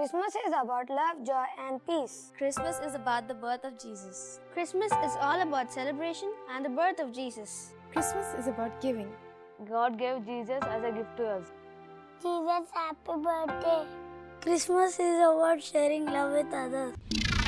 Christmas is about love, joy, and peace. Christmas is about the birth of Jesus. Christmas is all about celebration and the birth of Jesus. Christmas is about giving. God gave Jesus as a gift to us. Jesus, happy birthday. Christmas is about sharing love with others.